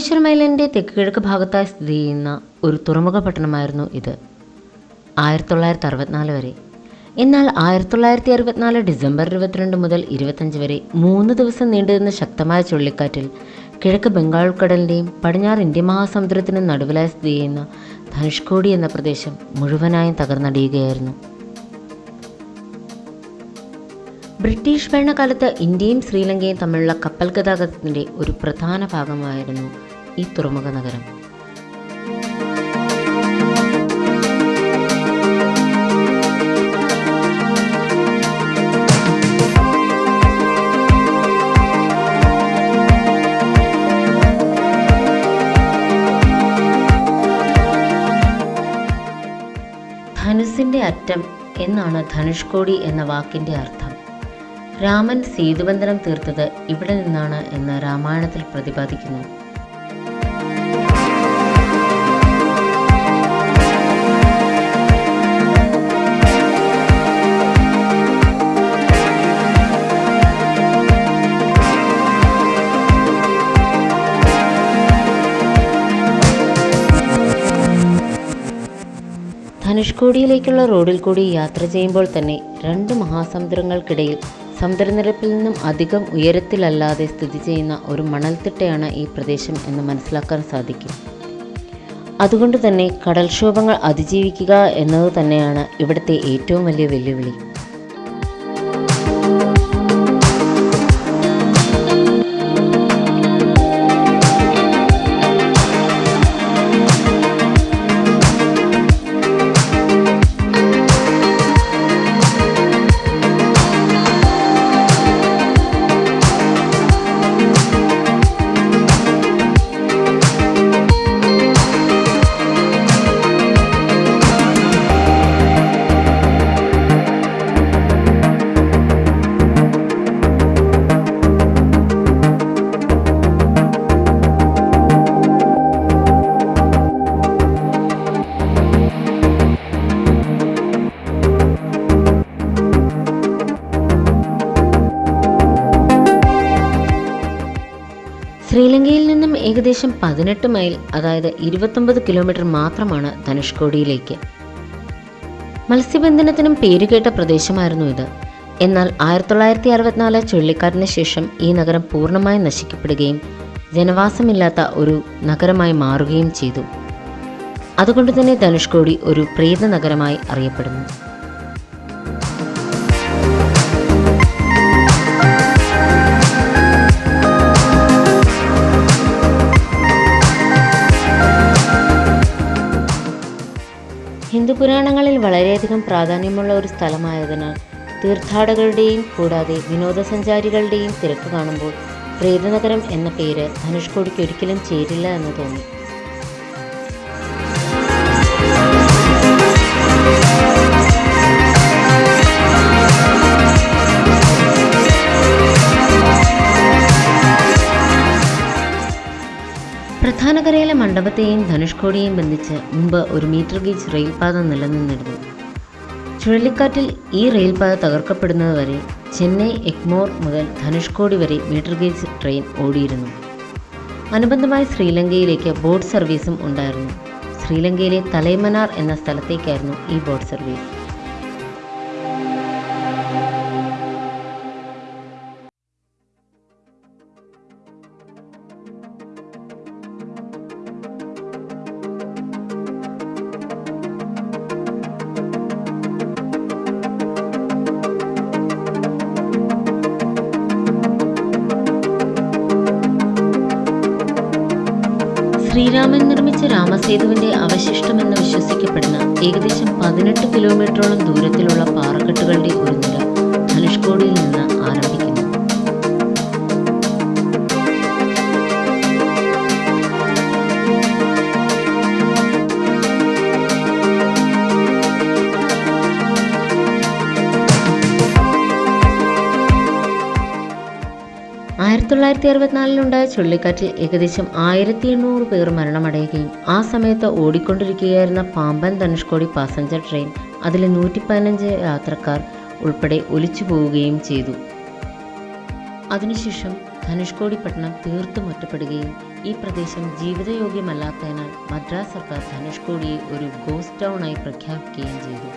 രാമേശ്വരം മൈലന്റെ തെക്ക് കിഴക്ക് ഭാഗത്തായി സ്ഥിതി ചെയ്യുന്ന ഒരു തുറമുഖ പട്ടണമായിരുന്നു ഇത്. ആയിരത്തി തൊള്ളായിരത്തി അറുപത്തിനാല് വരെ. എന്നാൽ ആയിരത്തി തൊള്ളായിരത്തി അറുപത്തിനാല് ഡിസംബർ ഇരുപത്തിരണ്ട് മുതൽ ഇരുപത്തഞ്ച് വരെ മൂന്ന് ദിവസം നീണ്ടുനിന്ന ശക്തമായ ചുഴലിക്കാറ്റിൽ കിഴക്ക് ബംഗാൾ ഉൾക്കടലിന്റെയും പടിഞ്ഞാറ് ഇന്ത്യ മഹാസമുദ്രത്തിനും നടുവിലായി സ്ഥിതി ചെയ്യുന്ന ധനുഷ്കോടി എന്ന പ്രദേശം മുഴുവനായും തകർന്നടിയുകയായിരുന്നു. ബ്രിട്ടീഷ് ഭരണകാലത്ത് ഇന്ത്യയും ശ്രീലങ്കയും തമ്മിലുള്ള കപ്പൽ ഗതാഗതത്തിന്റെ ഒരു പ്രധാന ഭാഗമായിരുന്നു ഈ തുറമുഖ നഗരം. ധനുസിന്റെ അറ്റം എന്നാണ് ധനുഷ്കോടി എന്ന വാക്കിന്റെ അർത്ഥം. രാമൻ സേതുബന്ധനം തീർത്തത് ഇവിടെ നിന്നാണ് എന്ന് രാമായണത്തിൽ പ്രതിപാദിക്കുന്നു. ധനുഷ്കോടിയിലേക്കുള്ള റോഡിൽ കൂടി യാത്ര ചെയ്യുമ്പോൾ തന്നെ രണ്ട് മഹാസമുദ്രങ്ങൾക്കിടയിൽ സമുദ്രനിരപ്പിൽ നിന്നും അധികം ഉയരത്തിലല്ലാതെ സ്ഥിതി ചെയ്യുന്ന ഒരു മണൽത്തിട്ടയാണ് ഈ പ്രദേശം എന്ന് മനസ്സിലാക്കാൻ സാധിക്കും. അതുകൊണ്ട് തന്നെ കടൽക്ഷോഭങ്ങൾ അതിജീവിക്കുക എന്നത് തന്നെയാണ് ഇവിടുത്തെ ഏറ്റവും വലിയ വെല്ലുവിളി. ശ്രീലങ്കയിൽ നിന്നും ഏകദേശം പതിനെട്ട് മൈൽ അതായത് ഇരുപത്തൊമ്പത് കിലോമീറ്റർ മാത്രമാണ് ധനുഷ്കോടിയിലേക്ക്. മത്സ്യബന്ധനത്തിനും പേരുകേട്ട പ്രദേശമായിരുന്നു ഇത്. എന്നാൽ ആയിരത്തി തൊള്ളായിരത്തി അറുപത്തിനാല് ചുഴലിക്കാറ്റിന് ശേഷം ഈ നഗരം പൂർണമായും നശിക്കപ്പെടുകയും ജനവാസമില്ലാത്ത ഒരു നഗരമായി മാറുകയും ചെയ്തു. അതുകൊണ്ട് തന്നെ ധനുഷ്കോടി ഒരു പ്രേത നഗരമായി അറിയപ്പെടുന്നു. ഹിന്ദു പുരാണങ്ങളിൽ വളരെയധികം പ്രാധാന്യമുള്ള ഒരു സ്ഥലമായതിനാൽ തീർത്ഥാടകരുടെയും കൂടാതെ വിനോദസഞ്ചാരികളുടെയും തിരക്ക് കാണുമ്പോൾ പ്രേതനഗരം എന്ന പേര് ധനുഷ്കോടിക്ക് ഒരിക്കലും ചേരില്ല എന്ന് തോന്നി. മണ്ഡപത്തെയും ധനുഷ്കോടിയെയും ബന്ധിച്ച് മുമ്പ് ഒരു മീറ്റർ ഗീച്ച് റെയിൽപാത നിലനിന്നിരുന്നു. ചുഴലിക്കാറ്റിൽ ഈ റെയിൽപാത തകർക്കപ്പെടുന്നതുവരെ ചെന്നൈ എഗ്മോർ മുതൽ ധനുഷ്കോടി വരെ മീറ്റർ ഗേജ് ട്രെയിൻ ഓടിയിരുന്നു. അനുബന്ധമായി ശ്രീലങ്കയിലേക്ക് ബോട്ട് സർവീസും ഉണ്ടായിരുന്നു. ശ്രീലങ്കയിലെ തലൈമനാർ എന്ന സ്ഥലത്തേക്കായിരുന്നു ഈ ബോട്ട് സർവീസ്. ശ്രീരാമൻ നിർമ്മിച്ച രാമസേതുവിന്റെ അവശിഷ്ടമെന്ന് വിശ്വസിക്കപ്പെടുന്ന ഏകദേശം പതിനെട്ട് കിലോമീറ്ററോളം ദൂരത്തിലുള്ള പാറക്കെട്ടുകളുടെ ഒരു നിര ധനുഷ്കോടിയിൽ നിന്ന് ആരംഭിക്കുന്നു. തൊള്ളായിരത്തി അറുപത്തിനാലിലുണ്ടായ ചുഴലിക്കാറ്റിൽ ഏകദേശം ആയിരത്തി എണ്ണൂറ് പേർ മരണമടയുകയും ആ സമയത്ത് ഓടിക്കൊണ്ടിരിക്കുകയായിരുന്ന പാമ്പൻ ധനുഷ്കോടി പാസഞ്ചർ ട്രെയിൻ അതിലെ നൂറ്റി പതിനഞ്ച് യാത്രക്കാർ ഉൾപ്പെടെ ഒലിച്ചു പോവുകയും ചെയ്തു. അതിനുശേഷം ധനുഷ്കോടി പട്ടണം തീർത്തും ഒറ്റപ്പെടുകയും ഈ പ്രദേശം ജീവിതയോഗ്യമല്ലാത്തതിനാൽ മദ്രാസ് സർക്കാർ ധനുഷ്കോടിയെ ഒരു ഗോസ്റ്റ് ടൗണായി പ്രഖ്യാപിക്കുകയും ചെയ്തു.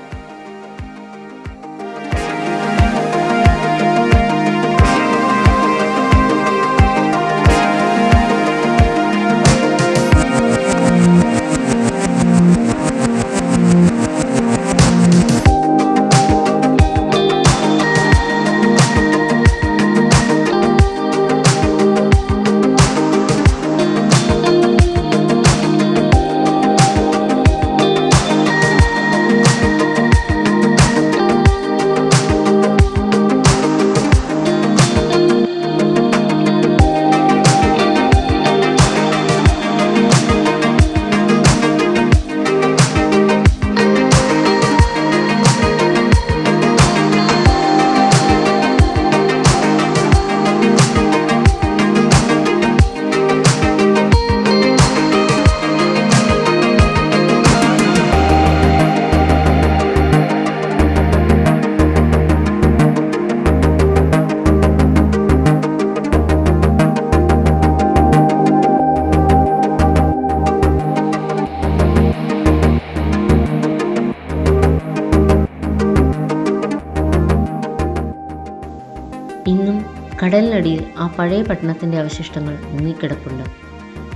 കടലിനടിയിൽ ആ പഴയ പട്ടണത്തിന്റെ അവശിഷ്ടങ്ങൾ മുങ്ങിക്കിടപ്പുണ്ട്.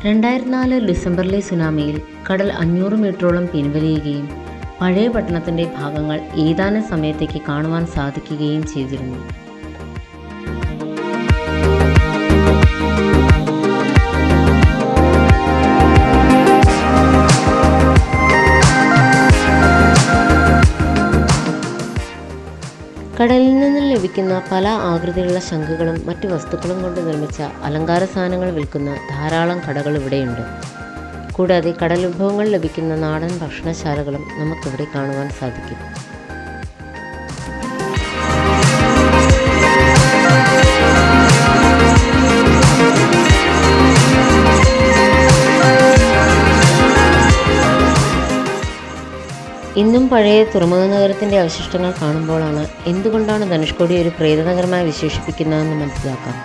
രണ്ടായിരത്തി നാല് ഡിസംബറിലെ സുനാമിയിൽ കടൽ അഞ്ഞൂറ് മീറ്ററോളം പിൻവലിയുകയും പഴയ പട്ടണത്തിന്റെ ഭാഗങ്ങൾ ഏതാനും സമയത്തേക്ക് കാണുവാൻ സാധിക്കുകയും ചെയ്തിരുന്നു. കടലിൽ നിന്ന് ലഭിക്കുന്ന പല ആകൃതിയിലുള്ള ശംഖുകളും മറ്റു വസ്തുക്കളും കൊണ്ട് നിർമ്മിച്ച അലങ്കാര സാധനങ്ങൾ വിൽക്കുന്ന ധാരാളം കടകൾ ഇവിടെയുണ്ട്. കൂടാതെ കടൽ വിഭവങ്ങൾ ലഭിക്കുന്ന നാടൻ ഭക്ഷണശാലകളും നമുക്കിവിടെ കാണുവാൻ സാധിക്കും. ഇന്നും പഴയ തുറമുഖ നഗരത്തിന്റെ അവശിഷ്ടങ്ങൾ കാണുമ്പോഴാണ് എന്തുകൊണ്ടാണ് ധനുഷ്കോടി ഒരു പ്രേതനഗരമായി വിശേഷിപ്പിക്കുന്നതെന്ന് മനസ്സിലാക്കാം.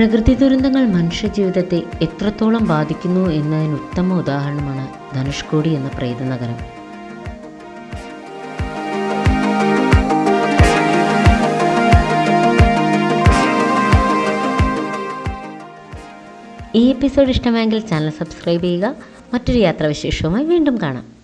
പ്രകൃതി ദുരന്തങ്ങൾ മനുഷ്യജീവിതത്തെ എത്രത്തോളം ബാധിക്കുന്നു എന്നതിന് ഉത്തമ ഉദാഹരണമാണ് ധനുഷ്കോടി എന്ന പ്രേതനഗരം ഈ എപ്പിസോഡ് ഇഷ്ടമായെങ്കിൽ ചാനൽ സബ്സ്ക്രൈബ് ചെയ്യുക. മറ്റൊരു യാത്രാവിശേഷവുമായി വീണ്ടും കാണാം.